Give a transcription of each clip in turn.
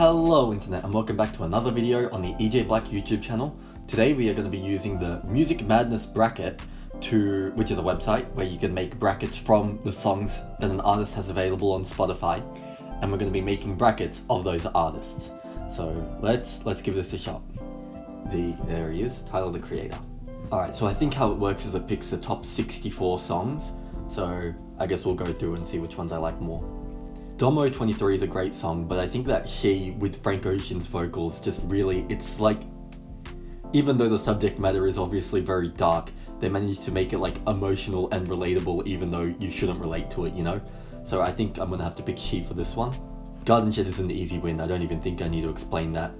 Hello internet and welcome back to another video on the EJ Black YouTube channel. Today we are going to be using the Music Madness bracket to which is a website where you can make brackets from the songs that an artist has available on Spotify and we're going to be making brackets of those artists. So let's let's give this a shot. The there he is, Tyler the Creator. Alright, so I think how it works is it picks the top 64 songs. So I guess we'll go through and see which ones I like more. Domo 23 is a great song, but I think that she, with Frank Ocean's vocals, just really, it's like, even though the subject matter is obviously very dark, they managed to make it like emotional and relatable even though you shouldn't relate to it, you know? So I think I'm gonna have to pick She for this one. Garden Shed is an easy win, I don't even think I need to explain that.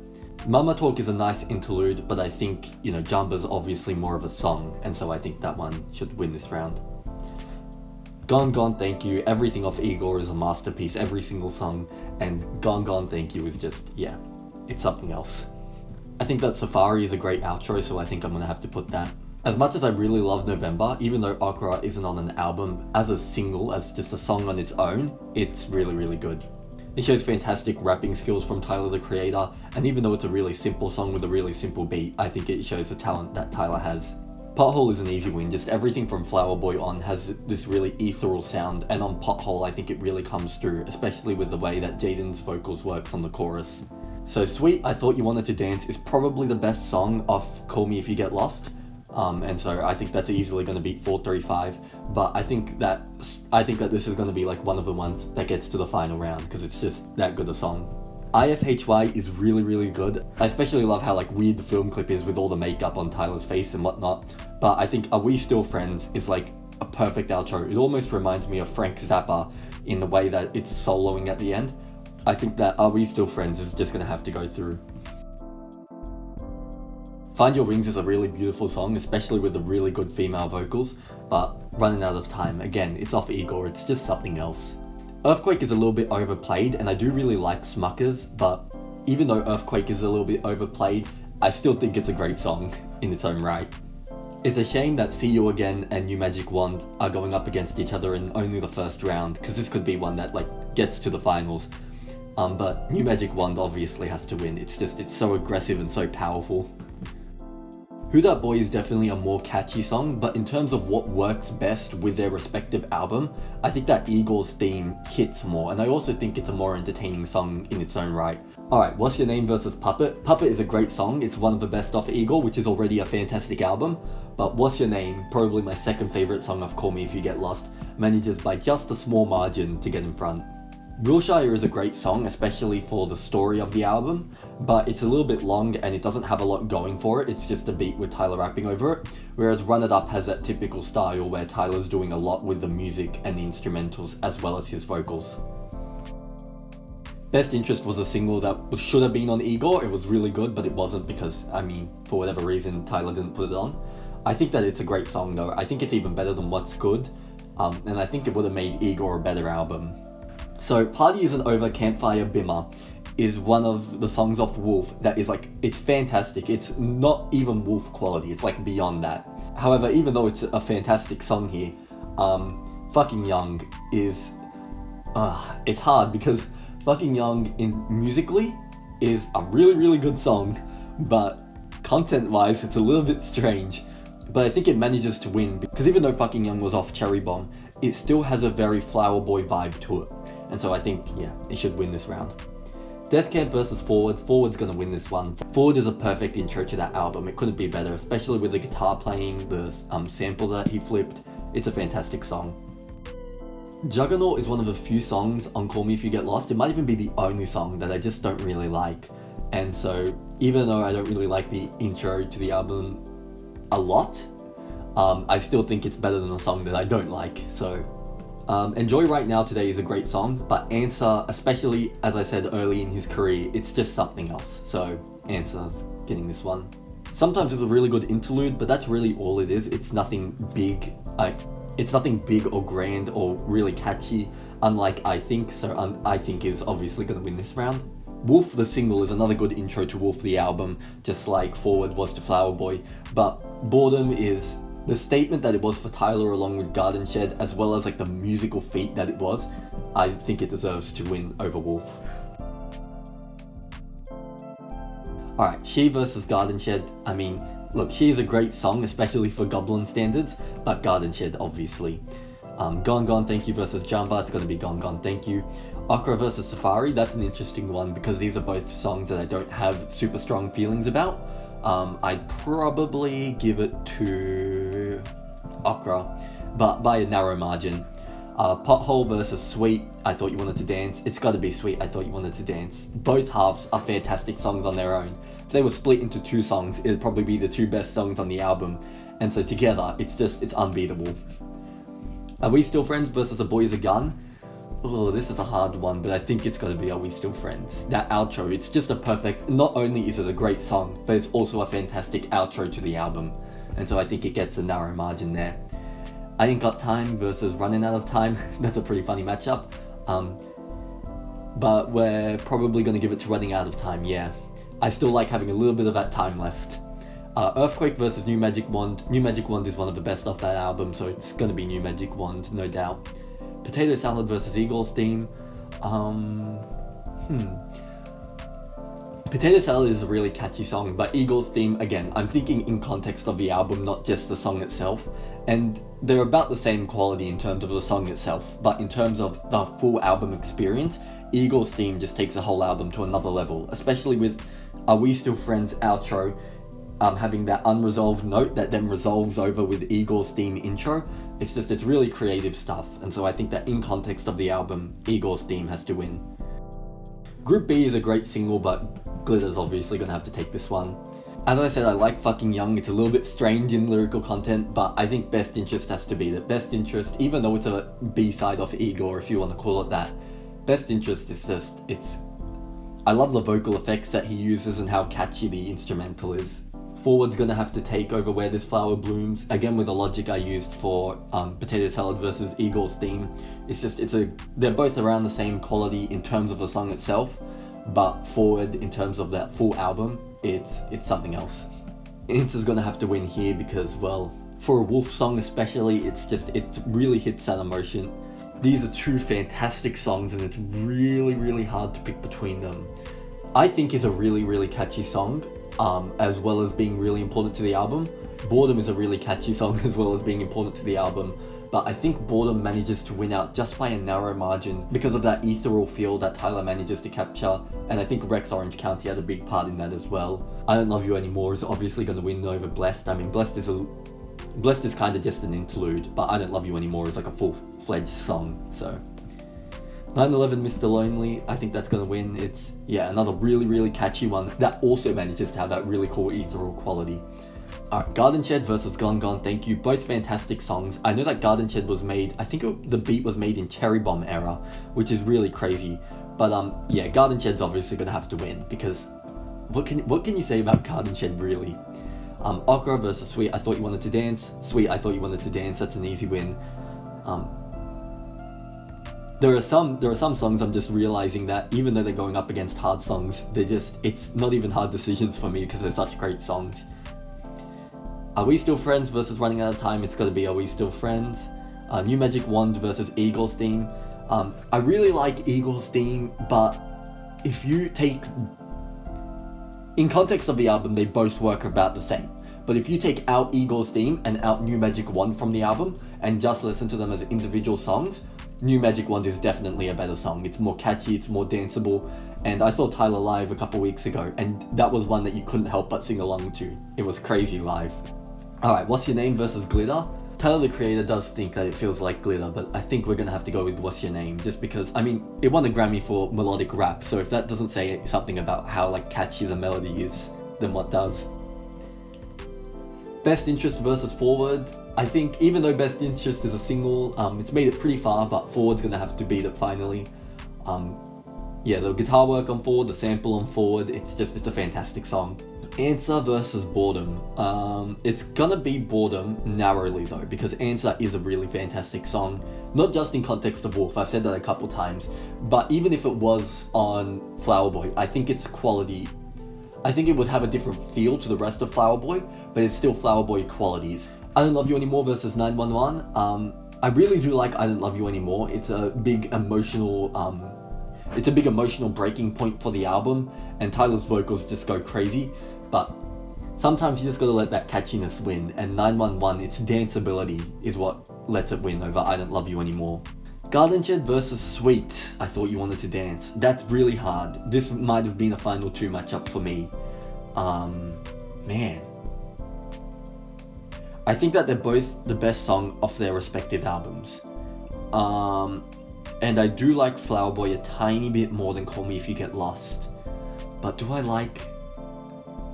Mama Talk is a nice interlude, but I think, you know, Jamba's obviously more of a song, and so I think that one should win this round. Gone Gone Thank You, everything off Igor is a masterpiece, every single song, and Gone Gone Thank You is just, yeah, it's something else. I think that Safari is a great outro, so I think I'm gonna have to put that. As much as I really love November, even though Okra isn't on an album, as a single, as just a song on its own, it's really, really good. It shows fantastic rapping skills from Tyler the Creator, and even though it's a really simple song with a really simple beat, I think it shows the talent that Tyler has. Pothole is an easy win, just everything from Flower Boy on has this really ethereal sound, and on Pothole I think it really comes through, especially with the way that Jaden's vocals works on the chorus. So Sweet, I Thought You Wanted to Dance is probably the best song off Call Me If You Get Lost, um, and so I think that's easily going to beat 435, but I think that I think that this is going to be like one of the ones that gets to the final round, because it's just that good a song. IFHY is really, really good. I especially love how like weird the film clip is with all the makeup on Tyler's face and whatnot. But I think Are We Still Friends is like a perfect outro. It almost reminds me of Frank Zappa in the way that it's soloing at the end. I think that Are We Still Friends is just gonna have to go through. Find Your Wings is a really beautiful song, especially with the really good female vocals, but running out of time. Again, it's off Igor, it's just something else. Earthquake is a little bit overplayed, and I do really like Smuckers, but even though Earthquake is a little bit overplayed, I still think it's a great song in its own right. It's a shame that See You Again and New Magic Wand are going up against each other in only the first round, because this could be one that like gets to the finals. Um, but New Magic Wand obviously has to win, it's just, it's so aggressive and so powerful. Who Dat Boy is definitely a more catchy song, but in terms of what works best with their respective album, I think that Igor's theme hits more, and I also think it's a more entertaining song in its own right. Alright, What's Your Name versus Puppet? Puppet is a great song, it's one of the best off Igor, which is already a fantastic album, but What's Your Name, probably my second favourite song of Call Me If You Get Lost, manages by just a small margin to get in front. Wilshire is a great song, especially for the story of the album, but it's a little bit long and it doesn't have a lot going for it, it's just a beat with Tyler rapping over it, whereas Run It Up has that typical style where Tyler's doing a lot with the music and the instrumentals as well as his vocals. Best Interest was a single that should have been on Igor, it was really good, but it wasn't because, I mean, for whatever reason, Tyler didn't put it on. I think that it's a great song though, I think it's even better than What's Good, um, and I think it would have made Igor a better album. So Party Isn't Over Campfire Bimmer is one of the songs off Wolf that is like, it's fantastic. It's not even Wolf quality, it's like beyond that. However, even though it's a fantastic song here, um, Fucking Young is, uh, it's hard because Fucking Young in musically is a really, really good song, but content-wise, it's a little bit strange. But I think it manages to win because even though Fucking Young was off Cherry Bomb, it still has a very Flower Boy vibe to it. And so I think, yeah, it should win this round. Death Camp versus Foreword. Foreword's gonna win this one. Foreword is a perfect intro to that album. It couldn't be better, especially with the guitar playing, the um, sample that he flipped. It's a fantastic song. Juggernaut is one of the few songs on Call Me If You Get Lost. It might even be the only song that I just don't really like. And so, even though I don't really like the intro to the album a lot, um, I still think it's better than a song that I don't like. So um, Enjoy Right Now Today is a great song, but Answer, especially as I said early in his career, it's just something else. So Answer's getting this one. Sometimes it's a really good interlude, but that's really all it is. It's nothing big, like, it's nothing big or grand or really catchy, unlike I Think, so um, I Think is obviously going to win this round. Wolf the single is another good intro to Wolf the album, just like Foreword was to Flower Boy, but Boredom is the statement that it was for Tyler along with Garden Shed, as well as like the musical feat that it was, I think it deserves to win over Wolf. Alright, She versus Garden Shed. I mean, look, She is a great song, especially for Goblin standards, but Garden Shed, obviously. Um, Gone Gone Thank You versus Jamba, it's going to be Gone Gone Thank You. Okra versus Safari, that's an interesting one because these are both songs that I don't have super strong feelings about. Um, I'd probably give it to Okra, but by a narrow margin. Uh, Pothole versus Sweet, I Thought You Wanted to Dance. It's gotta be Sweet, I Thought You Wanted to Dance. Both halves are fantastic songs on their own. If they were split into two songs, it'd probably be the two best songs on the album. And so together, it's just, it's unbeatable. Are We Still Friends versus A Boy's a Gun? Oh, this is a hard one, but I think it's gonna be Are We Still Friends? That outro, it's just a perfect, not only is it a great song, but it's also a fantastic outro to the album. And so I think it gets a narrow margin there. I Ain't Got Time versus Running Out of Time. That's a pretty funny matchup. Um, but we're probably to give it to Running Out of Time, yeah. I still like having a little bit of that time left. Uh, Earthquake versus New Magic Wand. New Magic Wand is one of the best off that album, so it's to be New Magic Wand, no doubt. Potato Salad versus Eagle's Theme. Um, hmm. Potato Salad is a really catchy song, but Igor's theme, again, I'm thinking in context of the album, not just the song itself. And they're about the same quality in terms of the song itself, but in terms of the full album experience, Igor's theme just takes the whole album to another level, especially with Are We Still Friends outro um, having that unresolved note that then resolves over with Igor's theme intro. It's just, it's really creative stuff, and so I think that in context of the album, Igor's theme has to win. Group B is a great single, but Glitter's obviously gonna have to take this one. As I said, I like Fucking Young, it's a little bit strange in lyrical content, but I think Best Interest has to be it. Best Interest, even though it's a B-side of Igor, if you want to call it that, Best Interest is just, it's... I love the vocal effects that he uses and how catchy the instrumental is. Foreword's gonna have to take over Where This Flower Blooms, again with the logic I used for um, Potato Salad versus Igor's theme. It's just, it's a, they're both around the same quality in terms of the song itself, but Foreword in terms of that full album, it's it's something else. Answer's gonna have to win here because, well, for a Wolf song especially, it's just, it really hits that emotion. These are two fantastic songs and it's really, really hard to pick between them. I think is a really, really catchy song, um, as well as being really important to the album. Boredom is a really catchy song as well as being important to the album, but I think Boredom manages to win out just by a narrow margin because of that ethereal feel that Tyler manages to capture, and I think Rex Orange County had a big part in that as well. I Don't Love You Anymore is obviously going to win over Blessed. I mean, Blessed is a Blessed is kind of just an interlude, but I Don't Love You Anymore is like a full-fledged song, so... 9-11 Mr. Lonely, I think that's gonna win. It's, yeah, another really, really catchy one that also manages to have that really cool ethereal quality. Alright, Garden Shed versus Gone Gone Thank You, both fantastic songs. I know that Garden Shed was made, I think it, the beat was made in Cherry Bomb era, which is really crazy. But um, yeah, Garden Shed's obviously gonna have to win because what can what can you say about Garden Shed really? Um, Okra versus Sweet, I thought you wanted to dance. Sweet, I thought you wanted to dance. That's an easy win. Um, there are some there are some songs I'm just realizing that even though they're going up against hard songs, they're just it's not even hard decisions for me because they're such great songs. Are We Still Friends versus Running Out of Time, it's gotta be Are We Still Friends. Uh, New Magic Wand versus Igor's Theme. Um, I really like Igor's Theme, but if you take... In context of the album, they both work about the same. But if you take out Igor's Theme and out New Magic Wand from the album, and just listen to them as individual songs, New Magic Wand is definitely a better song. It's more catchy, it's more danceable, and I saw Tyler live a couple weeks ago, and that was one that you couldn't help but sing along to. It was crazy live. Alright, What's Your Name versus Glitter? Tyler the creator does think that it feels like glitter, but I think we're gonna have to go with What's Your Name, just because, I mean, it won a Grammy for melodic rap, so if that doesn't say something about how like catchy the melody is, then what does? Best Interest versus Foreword, I think even though Best Interest is a single, um, it's made it pretty far, but Foreword's gonna have to beat it finally. Um, yeah, the guitar work on Foreword, the sample on Foreword, it's just, it's a fantastic song. Answer versus Boredom. Um, it's gonna be Boredom narrowly though, because Answer is a really fantastic song. Not just in context of Wolf, I've said that a couple times, but even if it was on Flower Boy, I think its quality, I think it would have a different feel to the rest of Flower Boy, but it's still Flower Boy qualities. I Don't Love You Anymore versus 911. Um, I really do like I Don't Love You Anymore. It's a big emotional um, it's a big emotional breaking point for the album, and Tyler's vocals just go crazy. But sometimes you just gotta let that catchiness win, and 911, its danceability is what lets it win over I Don't Love You Anymore. Garden Shed versus Sweet, I thought you wanted to dance. That's really hard. This might have been a final two matchup for me. Um, man. I think that they're both the best song of their respective albums. Um, and I do like Flower Boy a tiny bit more than Call Me If You Get Lost. But do I like,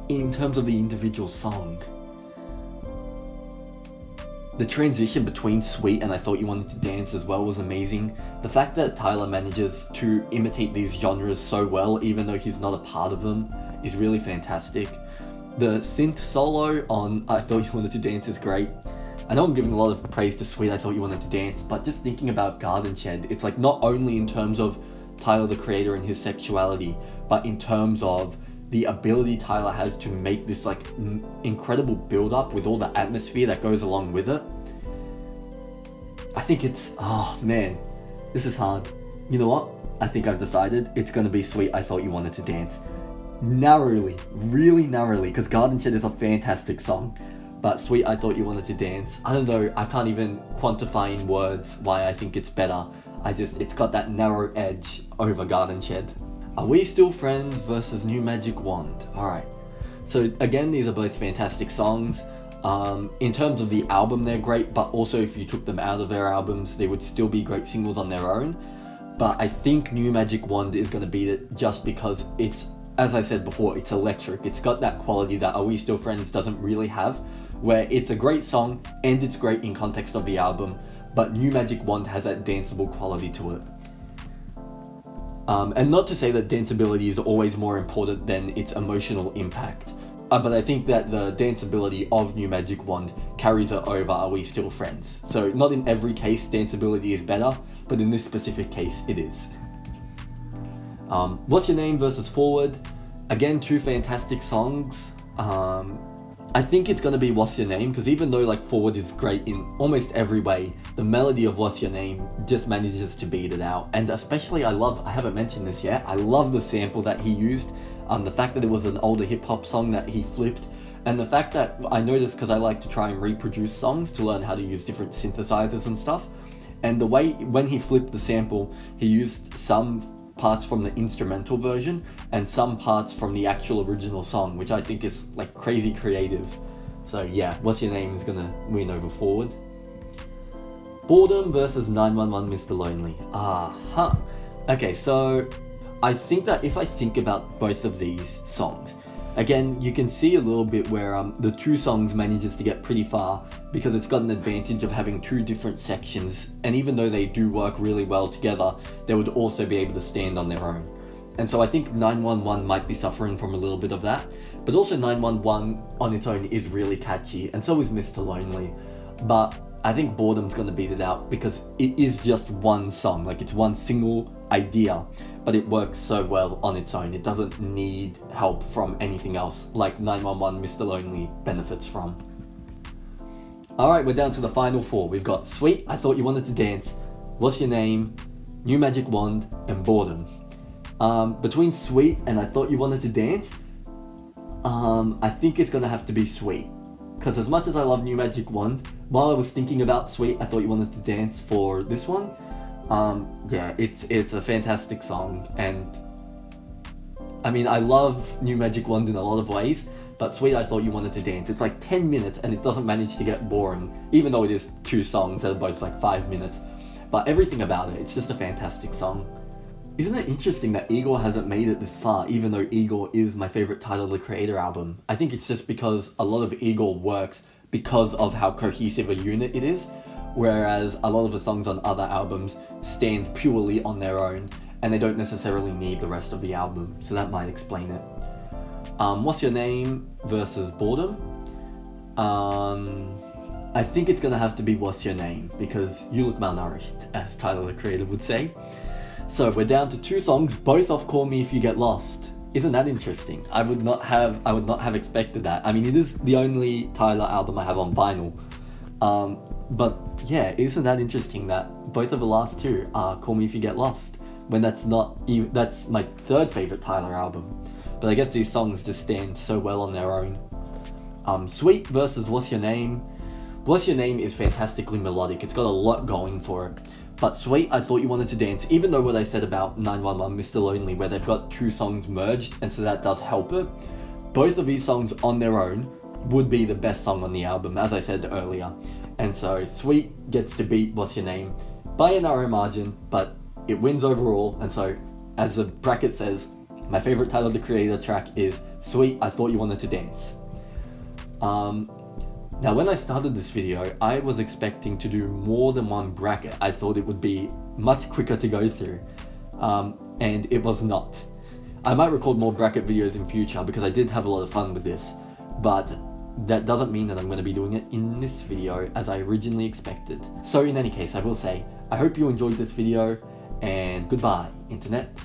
in terms of the individual song, the transition between Sweet and I Thought You Wanted to Dance as well was amazing. The fact that Tyler manages to imitate these genres so well, even though he's not a part of them, is really fantastic. The synth solo on I Thought You Wanted to Dance is great. I know I'm giving a lot of praise to Sweet, I Thought You Wanted to Dance, but just thinking about Garden Shed, it's like not only in terms of Tyler the Creator and his sexuality, but in terms of the ability Tyler has to make this like incredible build up with all the atmosphere that goes along with it. I think it's, oh man, this is hard. You know what? I think I've decided it's gonna be Sweet I Thought You Wanted to Dance narrowly, really narrowly, because Garden Shed is a fantastic song. But Sweet, I Thought You Wanted to Dance. I don't know, I can't even quantify in words why I think it's better. I just, it's got that narrow edge over Garden Shed. Are We Still Friends versus New Magic Wand? Alright. So again, these are both fantastic songs. Um, in terms of the album, they're great, but also if you took them out of their albums, they would still be great singles on their own. But I think New Magic Wand is going to beat it just because it's as I said before, it's electric. It's got that quality that Are We Still Friends doesn't really have, where it's a great song and it's great in context of the album, but New Magic Wand has that danceable quality to it. Um, and not to say that danceability is always more important than its emotional impact, uh, but I think that the danceability of New Magic Wand carries it over Are We Still Friends. So not in every case danceability is better, but in this specific case it is. Um, What's Your Name versus Foreword. Again, two fantastic songs. Um, I think it's gonna be What's Your Name because even though like Foreword is great in almost every way, the melody of What's Your Name just manages to beat it out. And especially I love, I haven't mentioned this yet, I love the sample that he used. Um, the fact that it was an older hip hop song that he flipped and the fact that I noticed because I like to try and reproduce songs to learn how to use different synthesizers and stuff. And the way, when he flipped the sample, he used some parts from the instrumental version and some parts from the actual original song, which I think is like crazy creative. So yeah, What's Your Name is gonna win over Foreword. Boredom versus 911 Mr. Lonely. Ah, huh. Okay, so I think that if I think about both of these songs, Again, you can see a little bit where um, the two songs manages to get pretty far because it's got an advantage of having two different sections and even though they do work really well together, they would also be able to stand on their own. And so I think 911 might be suffering from a little bit of that, but also 911 on its own is really catchy and so is Mr. Lonely. But I think Boredom's gonna beat it out because it is just one song, like it's one single idea but it works so well on its own. It doesn't need help from anything else like 911 Mr. Lonely benefits from. Alright, we're down to the final four. We've got Sweet, I Thought You Wanted to Dance, What's Your Name, New Magic Wand, and Boredom. Um, between Sweet and I Thought You Wanted to Dance, um, I think it's gonna have to be Sweet. Because as much as I love New Magic Wand, while I was thinking about Sweet, I Thought You Wanted to Dance for this one, um, yeah, it's it's a fantastic song, and I mean, I love New Magic Wand in a lot of ways, but Sweet I Thought You Wanted to Dance, it's like 10 minutes and it doesn't manage to get boring, even though it is two songs that are both like 5 minutes. But everything about it, it's just a fantastic song. Isn't it interesting that Igor hasn't made it this far, even though Igor is my favorite Tyler the Creator album? I think it's just because a lot of Igor works because of how cohesive a unit it is, whereas a lot of the songs on other albums stand purely on their own and they don't necessarily need the rest of the album, so that might explain it. Um, What's Your Name versus Boredom? Um, I think it's gonna have to be What's Your Name because you look malnourished, as Tyler the Creator would say. So we're down to two songs, both off Call Me If You Get Lost. Isn't that interesting? I would not have I would not have expected that. I mean it is the only Tyler album I have on vinyl, um, but yeah, isn't that interesting that both of the last two are Call Me If You Get Lost? when that's not even that's my third favorite Tyler album. But I guess these songs just stand so well on their own. Um, Sweet versus What's Your Name. What's Your Name is fantastically melodic. It's got a lot going for it. But Sweet, I Thought You Wanted to Dance, even though what I said about 911 Mr. Lonely, where they've got two songs merged, and so that does help it, both of these songs on their own would be the best song on the album, as I said earlier. And so Sweet gets to beat What's Your Name by a narrow margin, but it wins overall. And so, as the bracket says, my favorite Tyler the Creator track is Sweet, I Thought You Wanted to Dance. Um, now when I started this video, I was expecting to do more than one bracket. I thought it would be much quicker to go through, um, and it was not. I might record more bracket videos in future because I did have a lot of fun with this, but that doesn't mean that I'm going to be doing it in this video as I originally expected. So in any case, I will say, I hope you enjoyed this video, and goodbye, internet.